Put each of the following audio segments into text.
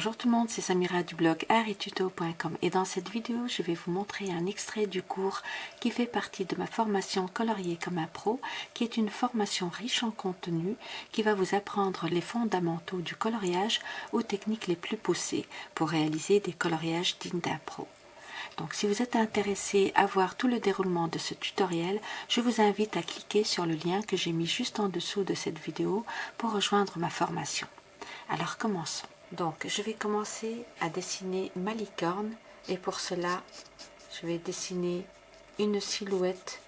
Bonjour tout le monde, c'est Samira du blog arituto.com et dans cette vidéo je vais vous montrer un extrait du cours qui fait partie de ma formation colorier comme un pro qui est une formation riche en contenu qui va vous apprendre les fondamentaux du coloriage aux techniques les plus poussées pour réaliser des coloriages dignes d'un pro. Donc si vous êtes intéressé à voir tout le déroulement de ce tutoriel, je vous invite à cliquer sur le lien que j'ai mis juste en dessous de cette vidéo pour rejoindre ma formation. Alors commençons. Donc, je vais commencer à dessiner ma licorne. Et pour cela, je vais dessiner une silhouette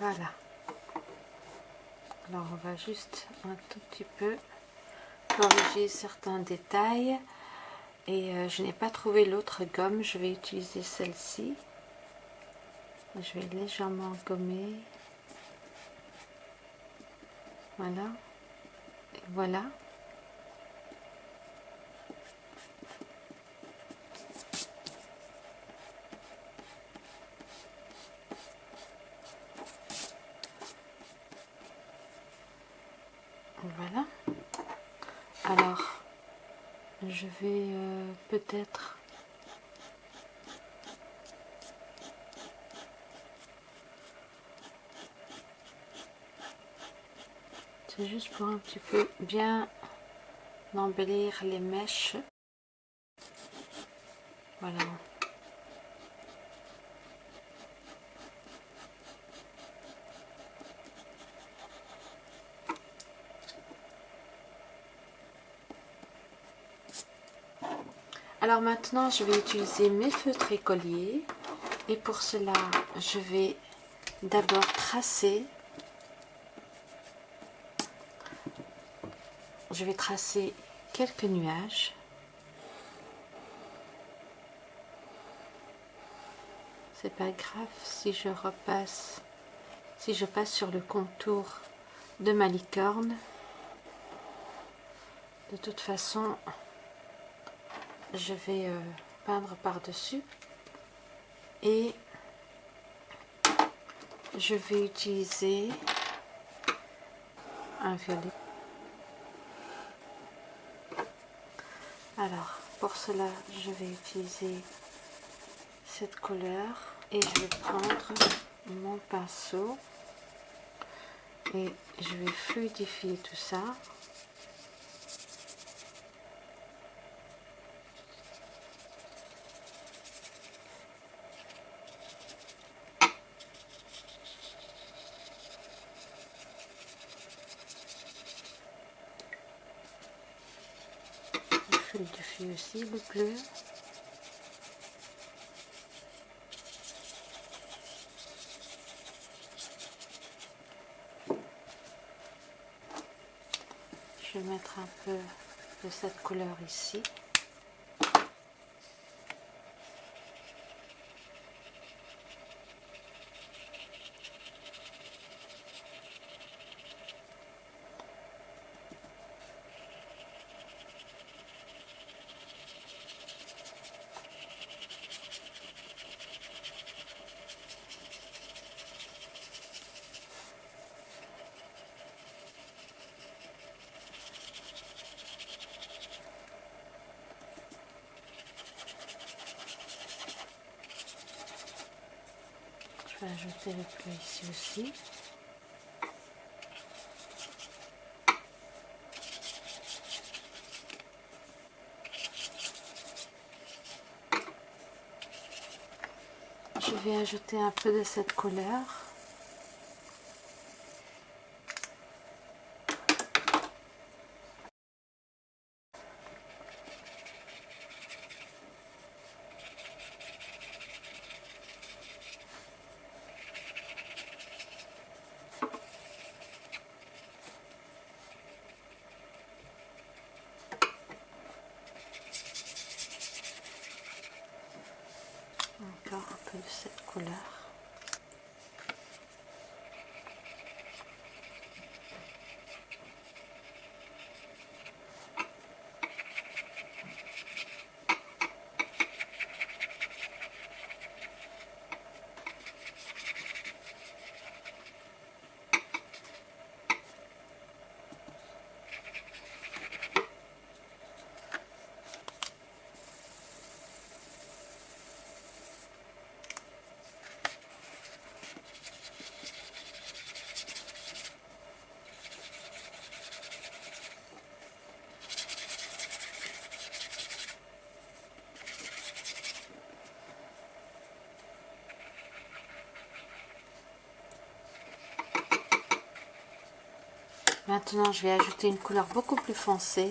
Voilà. Alors on va juste un tout petit peu corriger certains détails. Et euh, je n'ai pas trouvé l'autre gomme, je vais utiliser celle-ci. Je vais légèrement gommer. Voilà. Voilà. Alors, je vais euh, peut-être c'est juste pour un petit peu bien embellir les mèches. Voilà. Alors maintenant, je vais utiliser mes feutres écoliers. Et pour cela, je vais d'abord tracer. Je vais tracer quelques nuages. C'est pas grave si je repasse, si je passe sur le contour de ma licorne. De toute façon, je vais euh, peindre par-dessus et je vais utiliser un violet. Alors, pour cela, je vais utiliser cette couleur et je vais prendre mon pinceau et je vais fluidifier tout ça fluidifie aussi le bleu. Je vais mettre un peu de cette couleur ici. Ajouter le bleu ici aussi. Je vais ajouter un peu de cette couleur. encore un peu de cette couleur. Maintenant, je vais ajouter une couleur beaucoup plus foncée.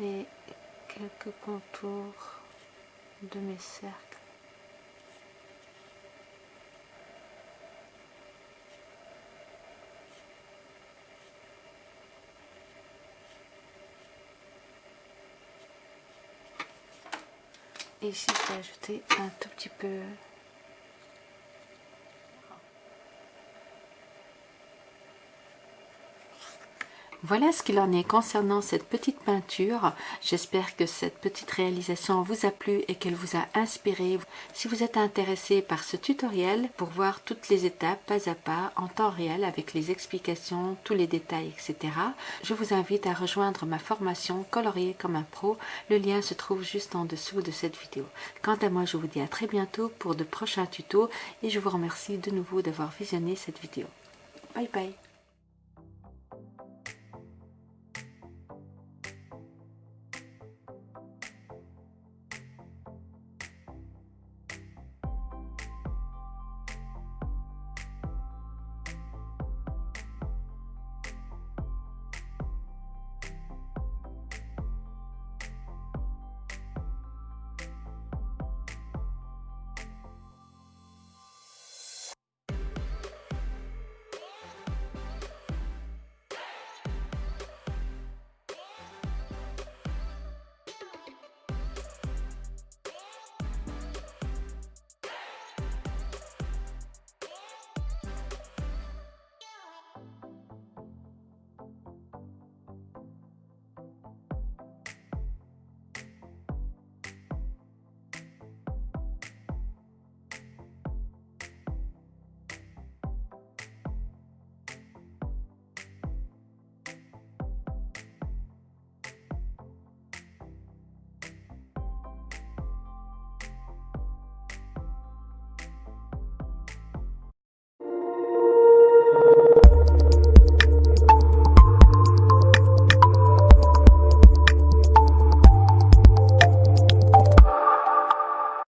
et quelques contours de mes cercles. Et ici, je vais ajouter un tout petit peu Voilà ce qu'il en est concernant cette petite peinture. J'espère que cette petite réalisation vous a plu et qu'elle vous a inspiré. Si vous êtes intéressé par ce tutoriel pour voir toutes les étapes pas à pas en temps réel avec les explications, tous les détails, etc. Je vous invite à rejoindre ma formation colorier comme un pro. Le lien se trouve juste en dessous de cette vidéo. Quant à moi, je vous dis à très bientôt pour de prochains tutos et je vous remercie de nouveau d'avoir visionné cette vidéo. Bye bye